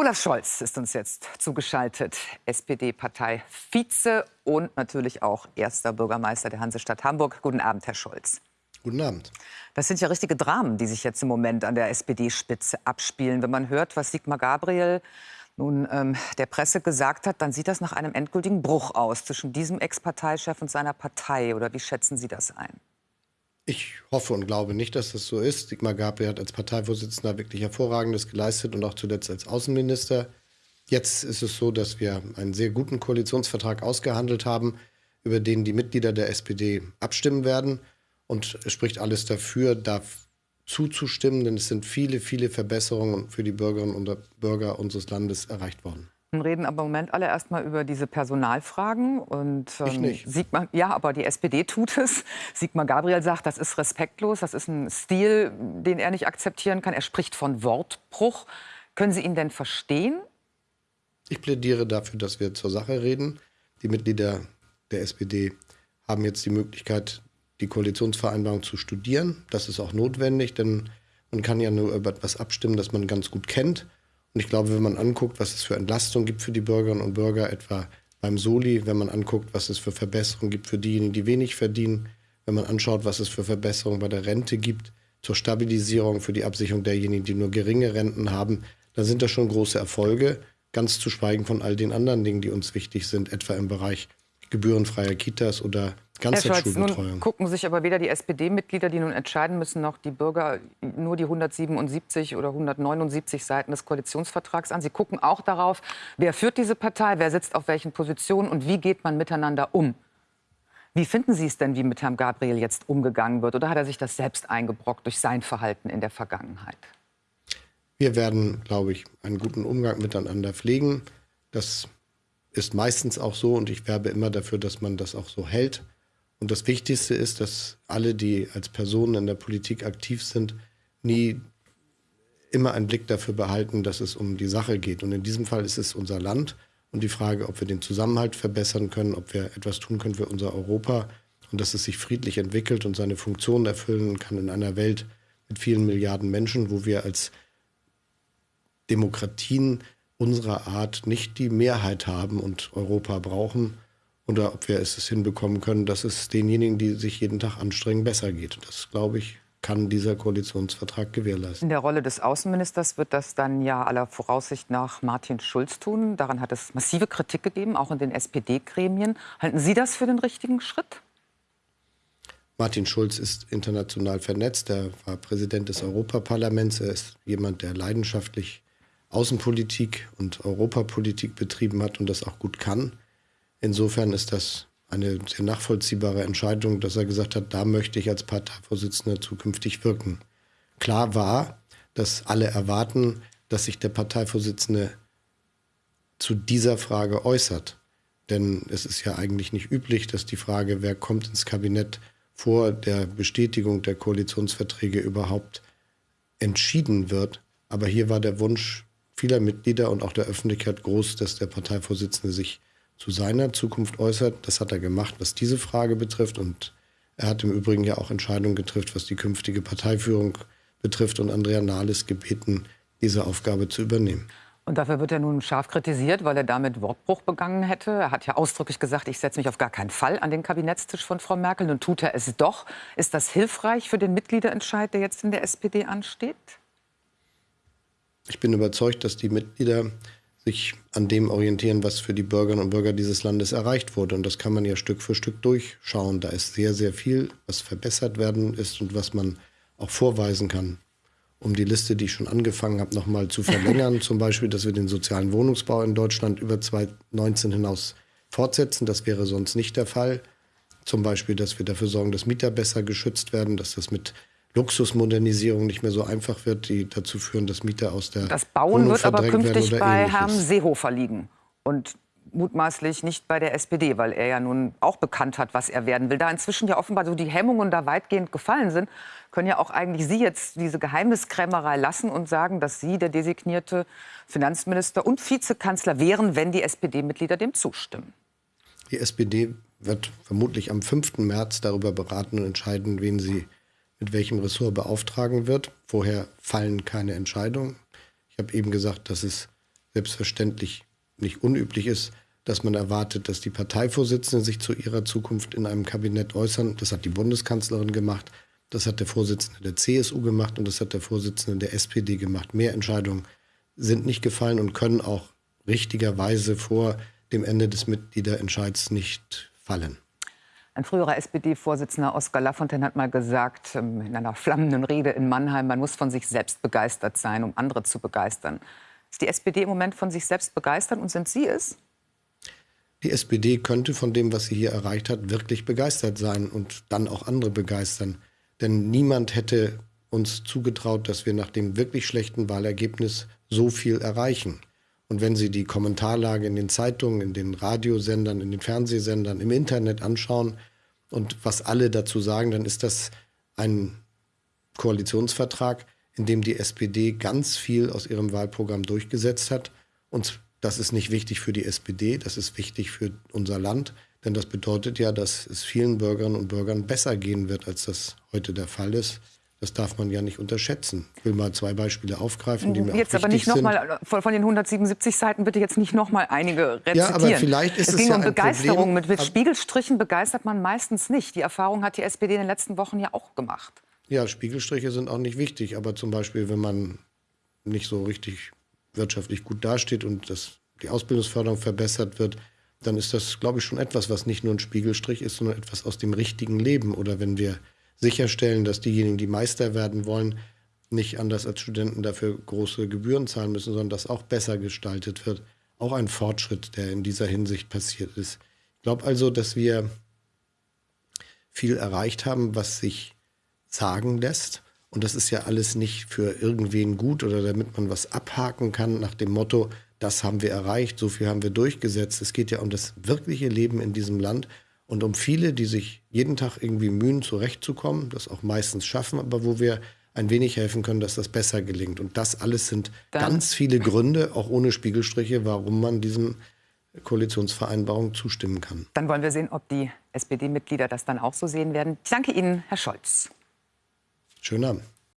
Olaf Scholz ist uns jetzt zugeschaltet, SPD-Partei-Vize und natürlich auch erster Bürgermeister der Hansestadt Hamburg. Guten Abend, Herr Scholz. Guten Abend. Das sind ja richtige Dramen, die sich jetzt im Moment an der SPD-Spitze abspielen. Wenn man hört, was Sigmar Gabriel nun ähm, der Presse gesagt hat, dann sieht das nach einem endgültigen Bruch aus zwischen diesem Ex-Parteichef und seiner Partei. Oder wie schätzen Sie das ein? Ich hoffe und glaube nicht, dass das so ist. Sigmar Gabriel hat als Parteivorsitzender wirklich Hervorragendes geleistet und auch zuletzt als Außenminister. Jetzt ist es so, dass wir einen sehr guten Koalitionsvertrag ausgehandelt haben, über den die Mitglieder der SPD abstimmen werden. Und es spricht alles dafür, da zuzustimmen, denn es sind viele, viele Verbesserungen für die Bürgerinnen und Bürger unseres Landes erreicht worden. Wir reden aber im Moment alle erstmal über diese Personalfragen. Und, ähm, ich nicht. Sigmar, ja, aber die SPD tut es. Sigmar Gabriel sagt, das ist respektlos, das ist ein Stil, den er nicht akzeptieren kann. Er spricht von Wortbruch. Können Sie ihn denn verstehen? Ich plädiere dafür, dass wir zur Sache reden. Die Mitglieder der SPD haben jetzt die Möglichkeit, die Koalitionsvereinbarung zu studieren. Das ist auch notwendig, denn man kann ja nur über etwas abstimmen, das man ganz gut kennt. Und ich glaube, wenn man anguckt, was es für Entlastung gibt für die Bürgerinnen und Bürger, etwa beim Soli, wenn man anguckt, was es für Verbesserungen gibt für diejenigen, die wenig verdienen, wenn man anschaut, was es für Verbesserungen bei der Rente gibt, zur Stabilisierung, für die Absicherung derjenigen, die nur geringe Renten haben, dann sind das schon große Erfolge, ganz zu schweigen von all den anderen Dingen, die uns wichtig sind, etwa im Bereich gebührenfreier Kitas oder Ganztagsschulbetreuung. Nun gucken sich aber weder die SPD-Mitglieder, die nun entscheiden müssen, noch die Bürger nur die 177 oder 179 Seiten des Koalitionsvertrags an. Sie gucken auch darauf, wer führt diese Partei, wer sitzt auf welchen Positionen und wie geht man miteinander um. Wie finden Sie es denn, wie mit Herrn Gabriel jetzt umgegangen wird? Oder hat er sich das selbst eingebrockt durch sein Verhalten in der Vergangenheit? Wir werden, glaube ich, einen guten Umgang miteinander pflegen. Das ist meistens auch so und ich werbe immer dafür, dass man das auch so hält. Und das Wichtigste ist, dass alle, die als Personen in der Politik aktiv sind, nie immer einen Blick dafür behalten, dass es um die Sache geht. Und in diesem Fall ist es unser Land und die Frage, ob wir den Zusammenhalt verbessern können, ob wir etwas tun können für unser Europa und dass es sich friedlich entwickelt und seine Funktion erfüllen kann in einer Welt mit vielen Milliarden Menschen, wo wir als Demokratien unserer Art nicht die Mehrheit haben und Europa brauchen oder ob wir es hinbekommen können, dass es denjenigen, die sich jeden Tag anstrengen, besser geht. Das, glaube ich, kann dieser Koalitionsvertrag gewährleisten. In der Rolle des Außenministers wird das dann ja aller Voraussicht nach Martin Schulz tun. Daran hat es massive Kritik gegeben, auch in den SPD-Gremien. Halten Sie das für den richtigen Schritt? Martin Schulz ist international vernetzt. Er war Präsident des Europaparlaments. Er ist jemand, der leidenschaftlich Außenpolitik und Europapolitik betrieben hat und das auch gut kann. Insofern ist das eine sehr nachvollziehbare Entscheidung, dass er gesagt hat, da möchte ich als Parteivorsitzender zukünftig wirken. Klar war, dass alle erwarten, dass sich der Parteivorsitzende zu dieser Frage äußert. Denn es ist ja eigentlich nicht üblich, dass die Frage, wer kommt ins Kabinett vor der Bestätigung der Koalitionsverträge überhaupt entschieden wird. Aber hier war der Wunsch vieler Mitglieder und auch der Öffentlichkeit groß, dass der Parteivorsitzende sich zu seiner Zukunft äußert. Das hat er gemacht, was diese Frage betrifft. Und er hat im Übrigen ja auch Entscheidungen getroffen, was die künftige Parteiführung betrifft und Andrea Nahles gebeten, diese Aufgabe zu übernehmen. Und dafür wird er nun scharf kritisiert, weil er damit Wortbruch begangen hätte. Er hat ja ausdrücklich gesagt, ich setze mich auf gar keinen Fall an den Kabinettstisch von Frau Merkel. Nun tut er es doch. Ist das hilfreich für den Mitgliederentscheid, der jetzt in der SPD ansteht? Ich bin überzeugt, dass die Mitglieder sich an dem orientieren, was für die Bürgerinnen und Bürger dieses Landes erreicht wurde. Und das kann man ja Stück für Stück durchschauen. Da ist sehr, sehr viel, was verbessert werden ist und was man auch vorweisen kann. Um die Liste, die ich schon angefangen habe, nochmal zu verlängern, zum Beispiel, dass wir den sozialen Wohnungsbau in Deutschland über 2019 hinaus fortsetzen. Das wäre sonst nicht der Fall. Zum Beispiel, dass wir dafür sorgen, dass Mieter besser geschützt werden, dass das mit Luxusmodernisierung nicht mehr so einfach wird, die dazu führen, dass Mieter aus der Das Bauen Wohnung wird aber künftig bei ähnliches. Herrn Seehofer liegen und mutmaßlich nicht bei der SPD, weil er ja nun auch bekannt hat, was er werden will. Da inzwischen ja offenbar so die Hemmungen da weitgehend gefallen sind, können ja auch eigentlich Sie jetzt diese Geheimniskrämerei lassen und sagen, dass Sie der designierte Finanzminister und Vizekanzler wären, wenn die SPD-Mitglieder dem zustimmen. Die SPD wird vermutlich am 5. März darüber beraten und entscheiden, wen sie mit welchem Ressort beauftragen wird. Vorher fallen keine Entscheidungen. Ich habe eben gesagt, dass es selbstverständlich nicht unüblich ist, dass man erwartet, dass die Parteivorsitzenden sich zu ihrer Zukunft in einem Kabinett äußern. Das hat die Bundeskanzlerin gemacht, das hat der Vorsitzende der CSU gemacht und das hat der Vorsitzende der SPD gemacht. Mehr Entscheidungen sind nicht gefallen und können auch richtigerweise vor dem Ende des Mitgliederentscheids nicht fallen. Ein früherer SPD-Vorsitzender Oskar Lafontaine hat mal gesagt, ähm, in einer flammenden Rede in Mannheim, man muss von sich selbst begeistert sein, um andere zu begeistern. Ist die SPD im Moment von sich selbst begeistert und sind Sie es? Die SPD könnte von dem, was sie hier erreicht hat, wirklich begeistert sein und dann auch andere begeistern. Denn niemand hätte uns zugetraut, dass wir nach dem wirklich schlechten Wahlergebnis so viel erreichen. Und wenn Sie die Kommentarlage in den Zeitungen, in den Radiosendern, in den Fernsehsendern, im Internet anschauen und was alle dazu sagen, dann ist das ein Koalitionsvertrag, in dem die SPD ganz viel aus ihrem Wahlprogramm durchgesetzt hat. Und das ist nicht wichtig für die SPD, das ist wichtig für unser Land. Denn das bedeutet ja, dass es vielen Bürgerinnen und Bürgern besser gehen wird, als das heute der Fall ist. Das darf man ja nicht unterschätzen. Ich will mal zwei Beispiele aufgreifen, die mir jetzt auch aber nicht noch mal von, den 177 Seiten bitte jetzt nicht noch mal einige rezitieren. Ja, aber vielleicht ist es, es ging ja um Begeisterung. Problem, mit, mit Spiegelstrichen begeistert man meistens nicht. Die Erfahrung hat die SPD in den letzten Wochen ja auch gemacht. Ja, Spiegelstriche sind auch nicht wichtig, aber zum Beispiel, wenn man nicht so richtig wirtschaftlich gut dasteht und das, die Ausbildungsförderung verbessert wird, dann ist das, glaube ich, schon etwas, was nicht nur ein Spiegelstrich ist, sondern etwas aus dem richtigen Leben. Oder wenn wir sicherstellen, dass diejenigen, die Meister werden wollen, nicht anders als Studenten dafür große Gebühren zahlen müssen, sondern dass auch besser gestaltet wird. Auch ein Fortschritt, der in dieser Hinsicht passiert ist. Ich glaube also, dass wir viel erreicht haben, was sich sagen lässt. Und das ist ja alles nicht für irgendwen gut oder damit man was abhaken kann nach dem Motto, das haben wir erreicht, so viel haben wir durchgesetzt. Es geht ja um das wirkliche Leben in diesem Land und um viele, die sich jeden Tag irgendwie mühen, zurechtzukommen, das auch meistens schaffen, aber wo wir ein wenig helfen können, dass das besser gelingt. Und das alles sind Dann. ganz viele Gründe, auch ohne Spiegelstriche, warum man diesem Koalitionsvereinbarung zustimmen kann. Dann wollen wir sehen, ob die SPD-Mitglieder das dann auch so sehen werden. Ich danke Ihnen, Herr Scholz. Schönen Abend.